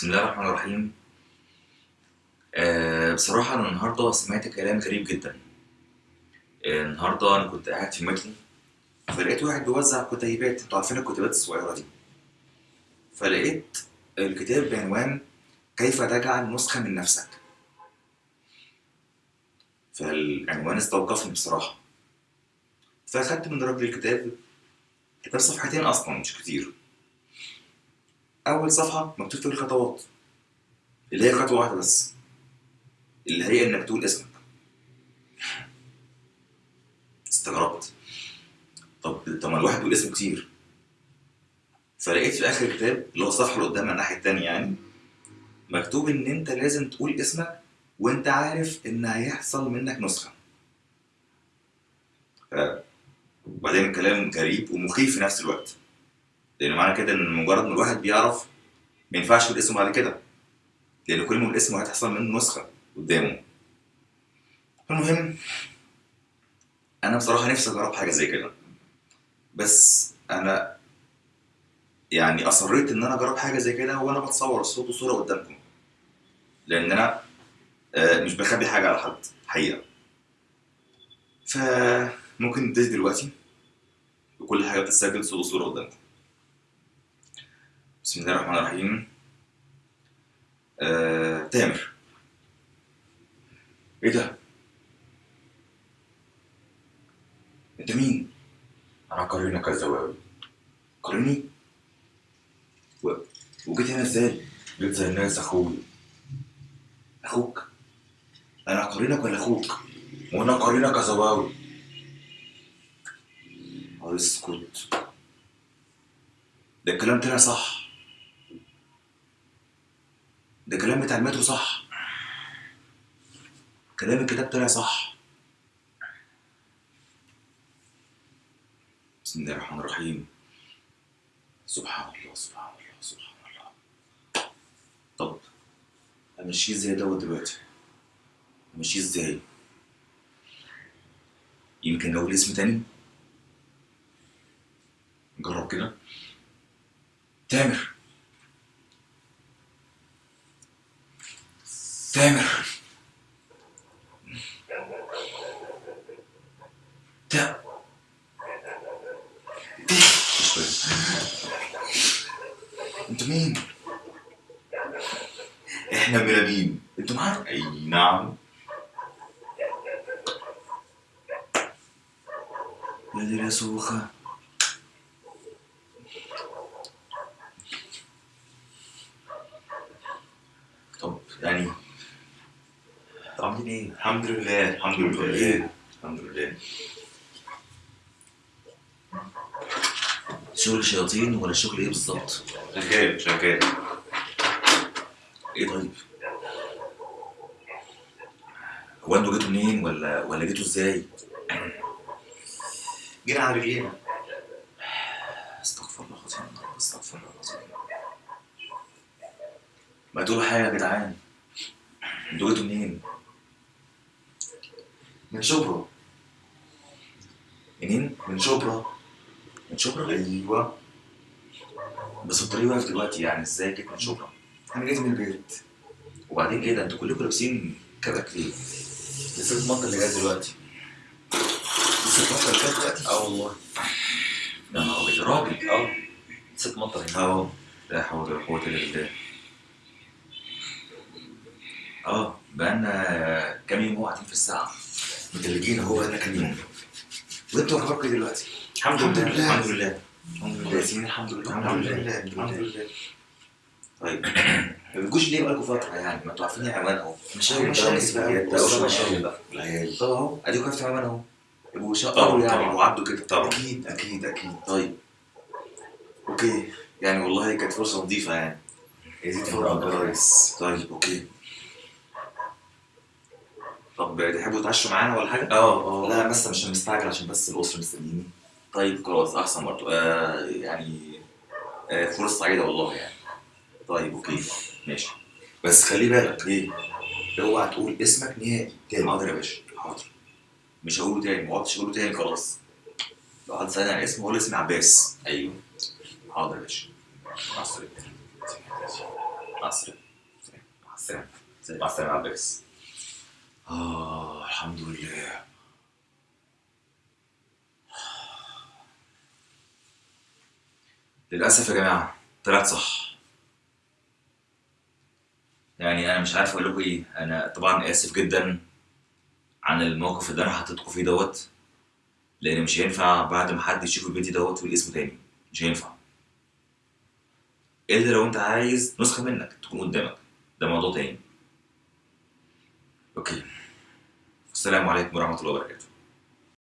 بسم الله الرحمن الرحيم. آه بصراحة أنا النهاردة سمعت كلام غريب جدا. آه النهاردة أنا كنت قاعد في المترو فلقيت واحد بيوزع كتيبات. أنتوا عارفين الكتيبات الصغيرة دي؟ فلقيت الكتاب بعنوان كيف تجعل نسخة من نفسك. فالعنوان استوقفني بصراحة. فأخدت من الراجل الكتاب كتاب صفحتين أصلا مش كتير. أول صفحة مكتوب فيها الخطوات. اللي هي خطوة واحدة بس. اللي هي إنك تقول اسمك. استغربت. طب طب ما الواحد يقول اسمه كتير. فلقيت في آخر الكتاب اللي هو الصفحة اللي قدامها الناحية التانية يعني مكتوب إن أنت لازم تقول اسمك وأنت عارف إن هيحصل منك نسخة. ف- وبعدين كلام غريب ومخيف في نفس الوقت. لأن معنى كده إن مجرد ما الواحد بيعرف ما ينفعش يقول اسمه بعد كده. لأن كل ما يقول اسمه هتحصل منه نسخة قدامه. المهم أنا بصراحة نفسي أجرب حاجة زي كده. بس أنا يعني أصريت إن أنا أجرب حاجة زي كده وأنا بتصور الصوت وصورة قدامكم. لأن أنا آه، مش بخبي حاجة على حد حقيقة. فممكن نبتدي دلوقتي وكل حاجة بتتسجل صوت وصورة قدامكم. بسم الله الرحمن الرحيم آه، تامر إيه ده؟ انت مين؟ أنا قرينك الزواوي قريني؟ و... وجيت هنا إزاي؟ جيت زي الناس أخوي أخوك؟ أنا قرينك ولا أخوك؟ وأنا قرينك زواوي اسكت ده الكلام طلع صح ده كلام بتاع المترو صح. كلام الكتاب طلع صح. بسم الله الرحمن الرحيم. سبحان الله سبحان الله سبحان الله. طب امشيه إزاي دوت دلوقتي؟ امشيه إزاي؟ يمكن أقول اسم تاني؟ نجرب كده. تامر تامر تا. أنتوا مين؟ إحنا ملامين أنتوا معانا؟ أي نعم يا دي يا سوخة طب يعني عاملين إيه؟ الحمد لله الحمد لله الحمد لله شغل شياطين ولا شغل إيه بالظبط؟ شغال شغال إيه طيب؟ هو أنتوا جيتوا منين ولا ولا جيتوا إزاي؟ جينا على رجلينا استغفر الله العظيم استغفر الله العظيم ما تقولوا حاجة يا جدعان أنتوا جيتوا منين؟ من شبرا. منين؟ من شبرا. من شبرا؟ أيوه. بس الطريق واقف دلوقتي يعني إزاي جيت من شبرا؟ أنا جيت من البيت. وبعدين إيه ده أنتوا كلكم لابسين كبك ليه؟ لسه المطر اللي جاي دلوقتي. لسه المطر اللي جاي دلوقتي؟ آه والله. يا نهار أبيض، يا راجل. آه. لسه مطر هنا. اهو لا حول ولا قوة إلا بالله. آه بقالنا كام يوم قاعدين في الساعة؟ متلجين اهو بقالنا كام يوم. وأنتوا اخباركم إيه دلوقتي؟ الحمد لله الحمد لله. الحمد لله. الحمد لله. الحمد لله. الحمد لله. طيب. ما بتجوش ليه بقالكم فترة يعني؟ ما أنتوا عارفين العنوان اهو مشاوي مشاوي بقى، مشاوي بقى. العيال. اهو اديكوا عرفتوا العنوان اهو يبقوا طبعا شقوا يعني وعدوا كده. طبعا. أكيد أكيد أكيد. طيب. okay. يعني والله كانت فرصة لطيفة يعني. يزيد فوق كويس. طيب okay. طب تحبوا تعشوا معانا ولا حاجة؟ آه آه. لا بس مش مستعجل عشان بس الأسرة مستنيني طيب خلاص أحسن برضه. آه يعني آه فرصة سعيدة والله يعني. طيب okay. ماشي. بس خلي بالك إيه؟ اوعى تقول اسمك نهائي. تاني. حاضر يا باشا. حاضر. مش هقوله تاني. ما اقعدش أقوله تاني خلاص. لو حد سألني عن اسمي هقول اسمي عباس. أيوه. حاضر يا باشا. مع السلامة. مع السلامة. مع السلامة. مع السلامة عباس. آه الحمد لله. للأسف يا جماعة طلعت صح. يعني أنا مش عارف أقول لكم إيه. أنا طبعا آسف جدا عن الموقف اللي أنا حطيتكم فيه دوت لأن مش هينفع بعد ما حد يشوف الفيديو دوت يقول اسمه تاني. مش هينفع. إلا لو أنت عايز نسخة منك تكون قدامك. ده موضوع تاني. أوكي. السلام عليكم ورحمة الله وبركاته.